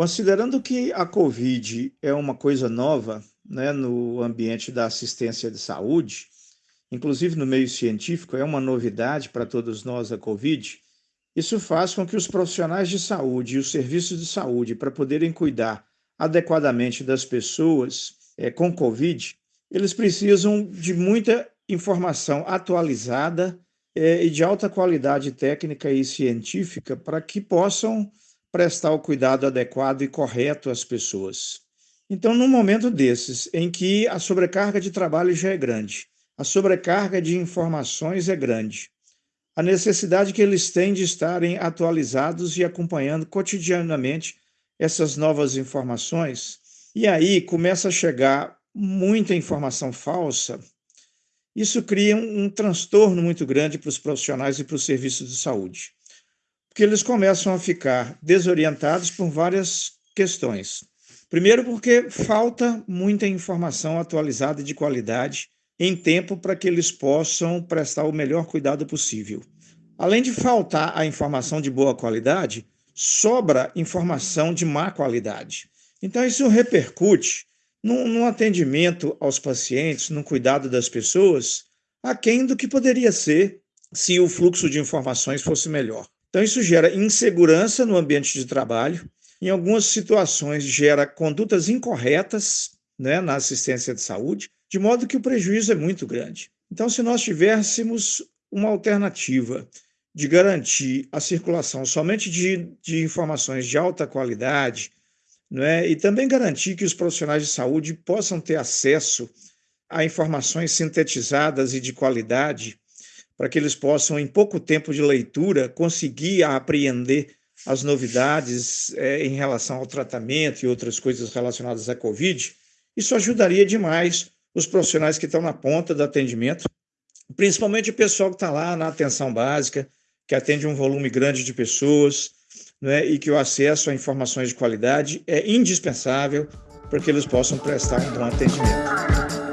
Considerando que a Covid é uma coisa nova né, no ambiente da assistência de saúde, inclusive no meio científico, é uma novidade para todos nós a Covid, isso faz com que os profissionais de saúde e os serviços de saúde, para poderem cuidar adequadamente das pessoas é, com Covid, eles precisam de muita informação atualizada é, e de alta qualidade técnica e científica para que possam prestar o cuidado adequado e correto às pessoas. Então, num momento desses, em que a sobrecarga de trabalho já é grande, a sobrecarga de informações é grande, a necessidade que eles têm de estarem atualizados e acompanhando cotidianamente essas novas informações, e aí começa a chegar muita informação falsa, isso cria um, um transtorno muito grande para os profissionais e para os serviços de saúde porque eles começam a ficar desorientados por várias questões. Primeiro, porque falta muita informação atualizada de qualidade em tempo para que eles possam prestar o melhor cuidado possível. Além de faltar a informação de boa qualidade, sobra informação de má qualidade. Então, isso repercute no atendimento aos pacientes, no cuidado das pessoas, aquém do que poderia ser se o fluxo de informações fosse melhor. Então, isso gera insegurança no ambiente de trabalho, em algumas situações gera condutas incorretas né, na assistência de saúde, de modo que o prejuízo é muito grande. Então, se nós tivéssemos uma alternativa de garantir a circulação somente de, de informações de alta qualidade, né, e também garantir que os profissionais de saúde possam ter acesso a informações sintetizadas e de qualidade, para que eles possam, em pouco tempo de leitura, conseguir apreender as novidades é, em relação ao tratamento e outras coisas relacionadas à Covid, isso ajudaria demais os profissionais que estão na ponta do atendimento, principalmente o pessoal que está lá na atenção básica, que atende um volume grande de pessoas, né, e que o acesso a informações de qualidade é indispensável para que eles possam prestar um bom atendimento.